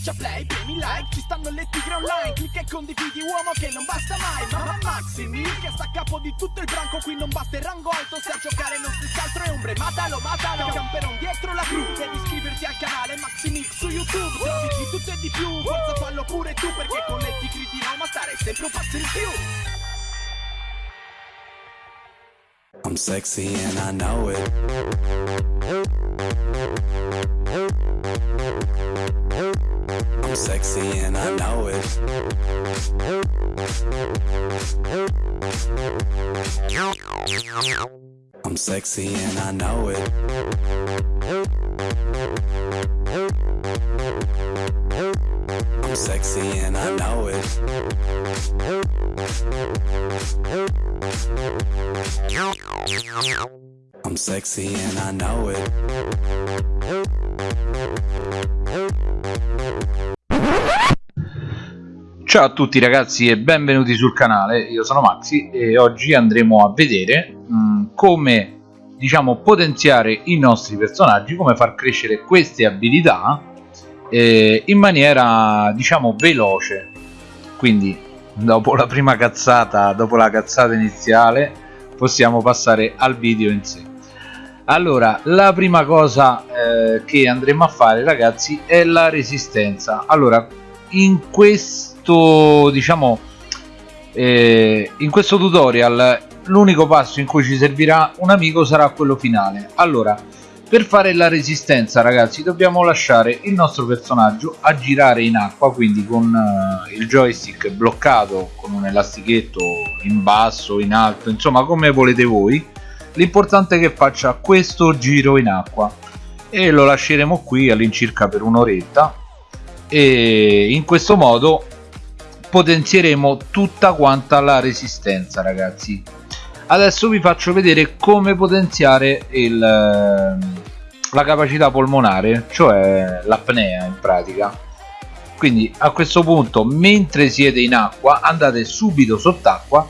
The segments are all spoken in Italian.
Schiaccia play, premi like, ci stanno le tigre online Clicca e condividi uomo che non basta mai Mamma Maximi che sta a capo di tutto il branco Qui non basta il rango alto se a giocare non stessi altro è ombre Matalo, matalo, camperon dietro la cru Devi iscriverti al canale Maximix su YouTube Trovi di tutto e di più, forza fallo pure tu Perché con le tigre di Roma stare sempre un passo in più I'm sexy and I know it. I'm sexy and I know it. I'm sexy and I know it. I'm sexy and I know it. I'm sexy and I know it. Ciao a tutti ragazzi e benvenuti sul canale, io sono Maxi e oggi andremo a vedere mh, come diciamo potenziare i nostri personaggi, come far crescere queste abilità eh, in maniera diciamo veloce. Quindi dopo la prima cazzata, dopo la cazzata iniziale possiamo passare al video in sé. Allora, la prima cosa eh, che andremo a fare ragazzi è la resistenza. Allora, in questo diciamo eh, in questo tutorial l'unico passo in cui ci servirà un amico sarà quello finale. Allora per fare la resistenza ragazzi dobbiamo lasciare il nostro personaggio a girare in acqua quindi con eh, il joystick bloccato con un elastichetto in basso in alto insomma come volete voi. L'importante è che faccia questo giro in acqua. E lo lasceremo qui all'incirca per un'oretta. E in questo modo potenzieremo tutta quanta la resistenza ragazzi. Adesso vi faccio vedere come potenziare il, la capacità polmonare cioè l'apnea in pratica. Quindi a questo punto mentre siete in acqua andate subito sott'acqua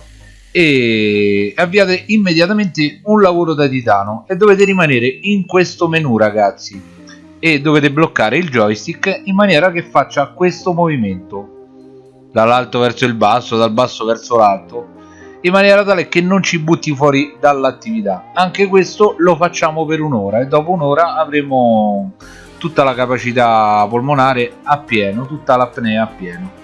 e avviate immediatamente un lavoro da titano e dovete rimanere in questo menu ragazzi. E dovete bloccare il joystick in maniera che faccia questo movimento dall'alto verso il basso dal basso verso l'alto in maniera tale che non ci butti fuori dall'attività. Anche questo lo facciamo per un'ora e dopo un'ora avremo tutta la capacità polmonare a pieno tutta l'apnea a pieno.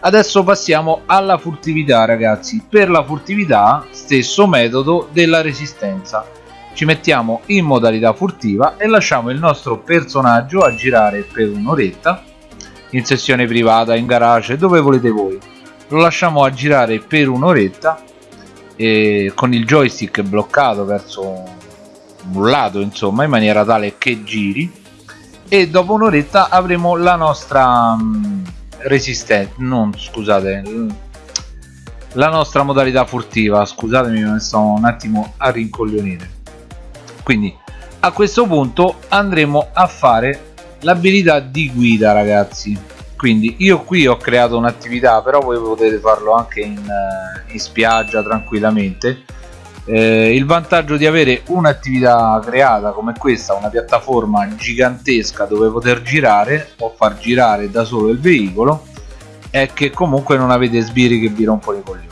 Adesso passiamo alla furtività ragazzi. Per la furtività stesso metodo della resistenza. Ci mettiamo in modalità furtiva e lasciamo il nostro personaggio a girare per un'oretta in sessione privata, in garage, dove volete voi. Lo lasciamo a girare per un'oretta con il joystick bloccato verso un lato insomma in maniera tale che giri e dopo un'oretta avremo la nostra um, resistenza non scusate la nostra modalità furtiva. Scusatemi mi sto un attimo a rincoglionire. Quindi a questo punto andremo a fare l'abilità di guida ragazzi. Quindi io qui ho creato un'attività però voi potete farlo anche in, uh, in spiaggia tranquillamente. Eh, il vantaggio di avere un'attività creata come questa una piattaforma gigantesca dove poter girare o far girare da solo il veicolo è che comunque non avete sbirri che vi rompono i coglioni.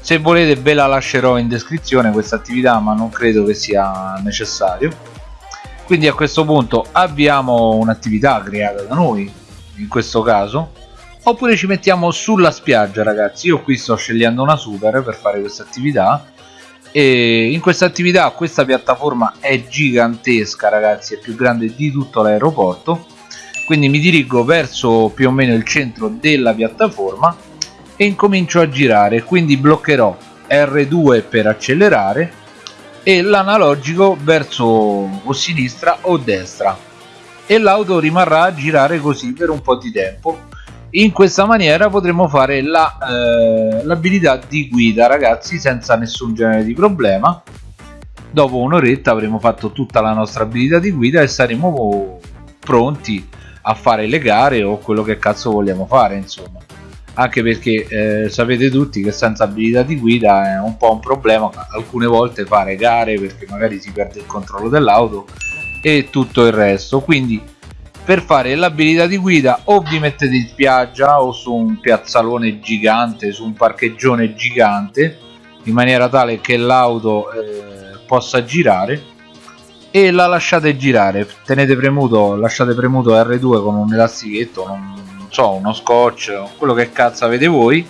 Se volete ve la lascerò in descrizione questa attività ma non credo che sia necessario quindi a questo punto abbiamo un'attività creata da noi in questo caso oppure ci mettiamo sulla spiaggia ragazzi. Io qui sto scegliendo una super per fare questa attività. E in questa attività questa piattaforma è gigantesca ragazzi è più grande di tutto l'aeroporto. Quindi mi dirigo verso più o meno il centro della piattaforma e incomincio a girare. Quindi bloccherò R2 per accelerare e l'analogico verso o sinistra o destra. E l'auto rimarrà a girare così per un po' di tempo. In questa maniera potremo fare l'abilità la, eh, di guida ragazzi senza nessun genere di problema. Dopo un'oretta avremo fatto tutta la nostra abilità di guida e saremo pronti a fare le gare o quello che cazzo vogliamo fare insomma anche perché eh, sapete tutti che senza abilità di guida è un po' un problema alcune volte fare gare perché magari si perde il controllo dell'auto e tutto il resto. Quindi per fare l'abilità di guida o vi mettete in spiaggia o su un piazzalone gigante su un parcheggione gigante in maniera tale che l'auto eh, possa girare e la lasciate girare. Tenete premuto lasciate premuto R2 con un elastichetto non, so uno scotch quello che cazzo avete voi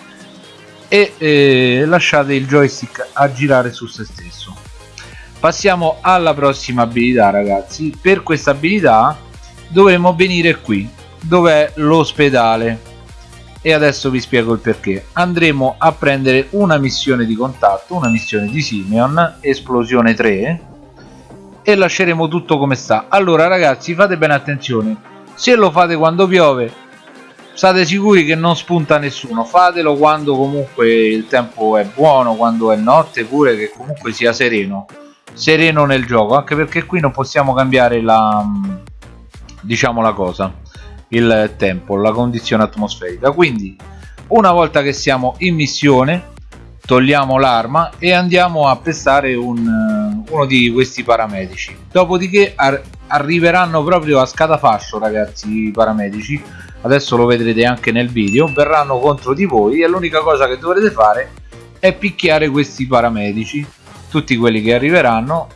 e eh, lasciate il joystick a girare su se stesso. Passiamo alla prossima abilità ragazzi. Per questa abilità dovremo venire qui dove è l'ospedale. E adesso vi spiego il perché. Andremo a prendere una missione di contatto una missione di Simeon esplosione 3 e lasceremo tutto come sta. Allora ragazzi fate bene attenzione. Se lo fate quando piove state sicuri che non spunta nessuno. Fatelo quando comunque il tempo è buono quando è notte pure che comunque sia sereno. Sereno nel gioco anche perché qui non possiamo cambiare la diciamo la cosa il tempo la condizione atmosferica. Quindi una volta che siamo in missione togliamo l'arma e andiamo a pestare un, uno di questi paramedici. Dopodiché ar arriveranno proprio a scatafascio ragazzi i paramedici adesso lo vedrete anche nel video. Verranno contro di voi e l'unica cosa che dovrete fare è picchiare questi paramedici. Tutti quelli che arriveranno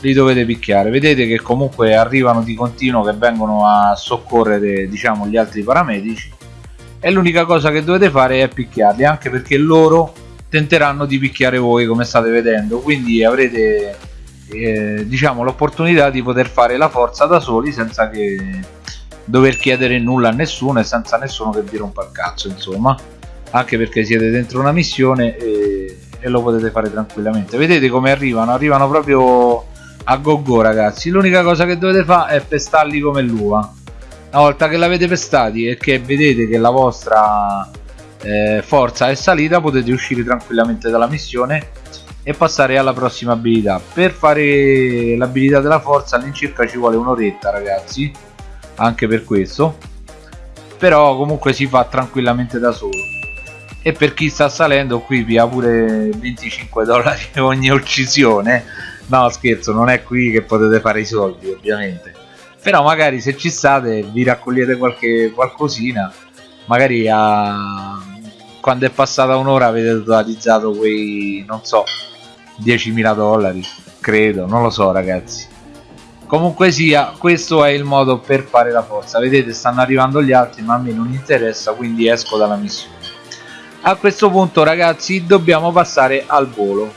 li dovete picchiare. Vedete che comunque arrivano di continuo che vengono a soccorrere diciamo gli altri paramedici. E l'unica cosa che dovete fare è picchiarli anche perché loro tenteranno di picchiare voi come state vedendo. Quindi avrete eh, diciamo l'opportunità di poter fare la forza da soli senza che dover chiedere nulla a nessuno e senza nessuno che vi rompa il cazzo insomma. Anche perché siete dentro una missione e, e lo potete fare tranquillamente. Vedete come arrivano? Arrivano proprio a go go ragazzi. L'unica cosa che dovete fare è pestarli come l'uva. Una volta che l'avete pestati e che vedete che la vostra eh, forza è salita potete uscire tranquillamente dalla missione e passare alla prossima abilità. Per fare l'abilità della forza all'incirca ci vuole un'oretta ragazzi anche per questo però comunque si fa tranquillamente da solo. E per chi sta salendo qui vi pure 25 dollari ogni uccisione. No scherzo non è qui che potete fare i soldi ovviamente. Però magari se ci state vi raccogliete qualche qualcosina. Magari a... quando è passata un'ora avete totalizzato quei non so 10.000 dollari credo non lo so ragazzi comunque sia questo è il modo per fare la forza. Vedete stanno arrivando gli altri ma a me non interessa quindi esco dalla missione. A questo punto ragazzi dobbiamo passare al volo.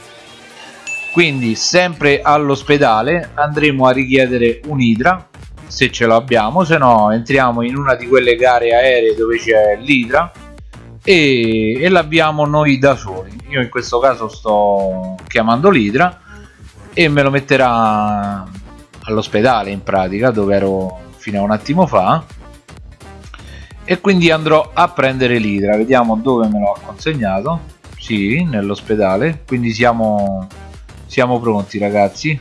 Quindi sempre all'ospedale andremo a richiedere un'idra se ce l'abbiamo se no entriamo in una di quelle gare aeree dove c'è l'idra e, e l'abbiamo noi da soli. Io in questo caso sto chiamando l'idra e me lo metterà all'ospedale in pratica dove ero fino a un attimo fa e quindi andrò a prendere l'idra. Vediamo dove me lo consegnato sì nell'ospedale. Quindi siamo siamo pronti ragazzi.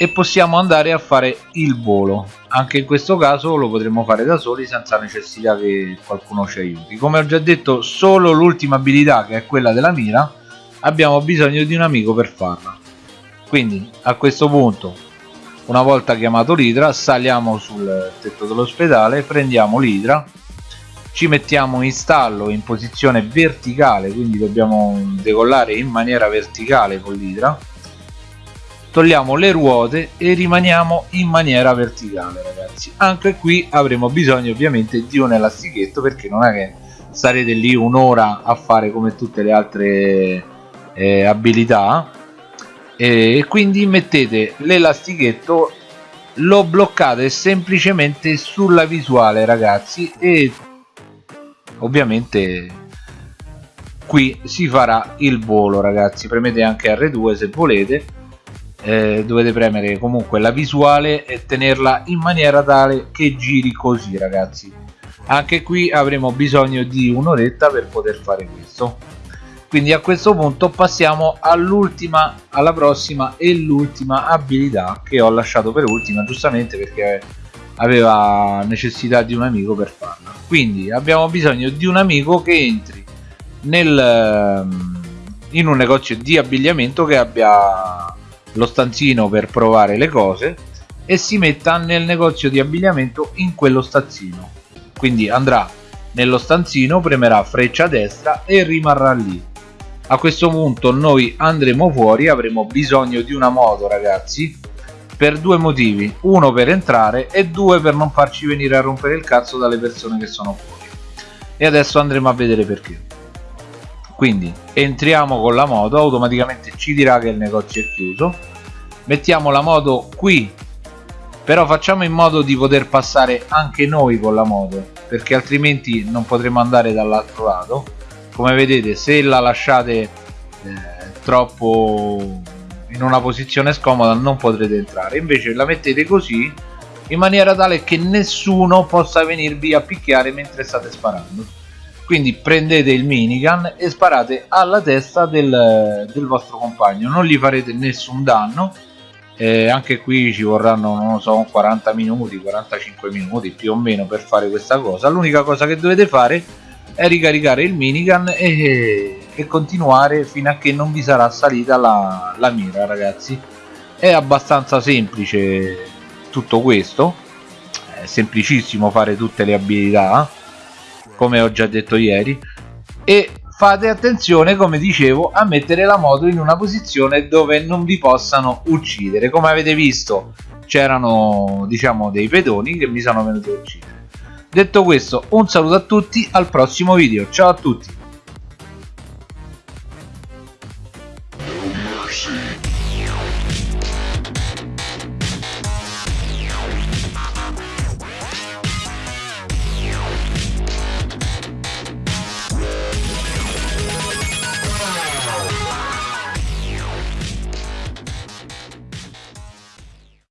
E possiamo andare a fare il volo. Anche in questo caso lo potremo fare da soli senza necessità che qualcuno ci aiuti. Come ho già detto solo l'ultima abilità che è quella della mira abbiamo bisogno di un amico per farla quindi a questo punto una volta chiamato l'idra saliamo sul tetto dell'ospedale prendiamo l'idra ci mettiamo in stallo in posizione verticale quindi dobbiamo decollare in maniera verticale con l'idra togliamo le ruote e rimaniamo in maniera verticale ragazzi. Anche qui avremo bisogno ovviamente di un elastichetto perché non è che starete lì un'ora a fare come tutte le altre eh, abilità e quindi mettete l'elastichetto lo bloccate semplicemente sulla visuale ragazzi e ovviamente qui si farà il volo ragazzi. Premete anche R2 se volete. Eh, dovete premere comunque la visuale e tenerla in maniera tale che giri così ragazzi. Anche qui avremo bisogno di un'oretta per poter fare questo quindi a questo punto passiamo all'ultima alla prossima e l'ultima abilità che ho lasciato per ultima giustamente perché aveva necessità di un amico per farla. Quindi abbiamo bisogno di un amico che entri nel, ehm, in un negozio di abbigliamento che abbia lo stanzino per provare le cose e si metta nel negozio di abbigliamento in quello stanzino. Quindi andrà nello stanzino premerà freccia destra e rimarrà lì a questo punto noi andremo fuori avremo bisogno di una moto ragazzi per due motivi. Uno per entrare e due per non farci venire a rompere il cazzo dalle persone che sono fuori. E adesso andremo a vedere perché. Quindi entriamo con la moto automaticamente ci dirà che il negozio è chiuso. Mettiamo la moto qui però facciamo in modo di poter passare anche noi con la moto perché altrimenti non potremo andare dall'altro lato come vedete se la lasciate eh, troppo in una posizione scomoda non potrete entrare. Invece la mettete così in maniera tale che nessuno possa venirvi a picchiare mentre state sparando. Quindi prendete il minigun e sparate alla testa del, del vostro compagno. Non gli farete nessun danno. Eh, anche qui ci vorranno non so 40 minuti 45 minuti più o meno per fare questa cosa. L'unica cosa che dovete fare è ricaricare il minigun e, e continuare fino a che non vi sarà salita la, la mira ragazzi. È abbastanza semplice tutto questo. È semplicissimo fare tutte le abilità come ho già detto ieri. E fate attenzione come dicevo a mettere la moto in una posizione dove non vi possano uccidere. Come avete visto c'erano diciamo dei pedoni che mi sono venuti a uccidere detto questo un saluto a tutti al prossimo video. Ciao a tutti